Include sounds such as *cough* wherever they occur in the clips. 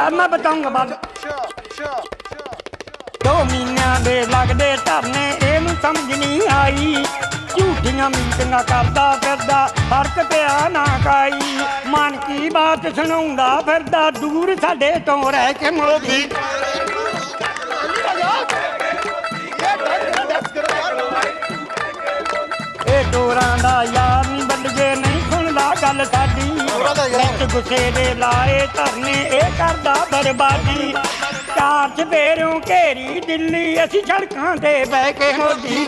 अब मैं बताऊंगा बाद ਦੋ ਮਹੀਨਿਆਂ ਦੇ ਲੱਗਦੇ ਧਰਨੇ ਇਹਨੂੰ ਸਮਝ ਨਹੀਂ ਆਈ ਝੂਠੀਆਂ ਮੀਟਿੰਗਾਂ ਕਰਦਾ ਫਿਰਦਾ ਫਰਕ ਪਿਆ ਨਾ ਕਾਈ ਮਨ ਕੀ ਬਾਤ ਸੁਣਾਉਂਦਾ ਫਿਰਦਾ ਦੂਰ ਸਾਡੇ ਤੋਂ ਰਹਿ ਕੇ ਮੋਦੀ ਗੱਲ ਸਾਡੀ। ਵਿੱਚ ਗੁੱਸੇ ਦੇ ਲਾਏ ਧਰਨੇ ਇਹ ਕਰਦਾ ਬਰਬਾਦੀ। ਚਾਰ ਚਪੇਰੋਂ ਘੇਰੀ ਦਿੱਲੀ ਅਸੀਂ ਸੜਕਾਂ ਤੇ ਬਹਿ ਕੇ ਮੋਦੀ।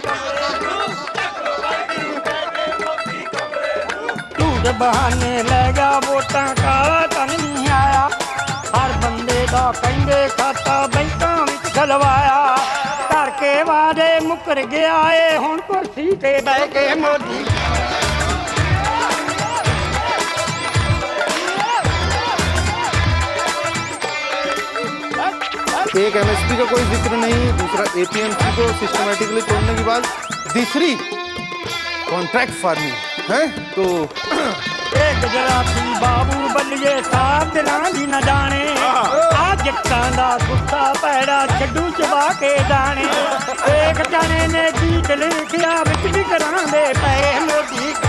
ਝੂਠ ਬਹਾਨੇ ਲੈ ਗਿਆ ਵੋਟਾਂ ਕਾਲਾ ਤਨ ਨਹੀਂ ਆਇਆ। ਹਰ ਬੰਦੇ ਦਾ ਕਹਿੰਦੇ ਖਾਤਾ ਬੈਂਕਾਂ ਵਿੱਚ ਖਲਵਾਇਆ। ਕਰਕੇ ਵਾਦੇ ਮੁੱਕਰ ਗਿਆ ਏ ਹੁਣ ਕੁਰਸੀ ਤੇ ਬਹਿ ਕੇ ਮੋਦੀ। एक एमएसपी का कोई ज़िक्र नहीं दूसरा एपीएमसी को सिस्टमेटिकली तोड़ने के बाद तीसरी कॉन्ट्रैक्ट फ़ार्मिंग है? तो *coughs* एक जरा जरासी बाबू बलिए साथ रानी न जाने हाँ। आ जट्टां दा गुस्सा पैड़ा छड्डू चबा के जाने। *laughs* एक जाने ने जीत लिखिया बिच भी करांदे पए मोदी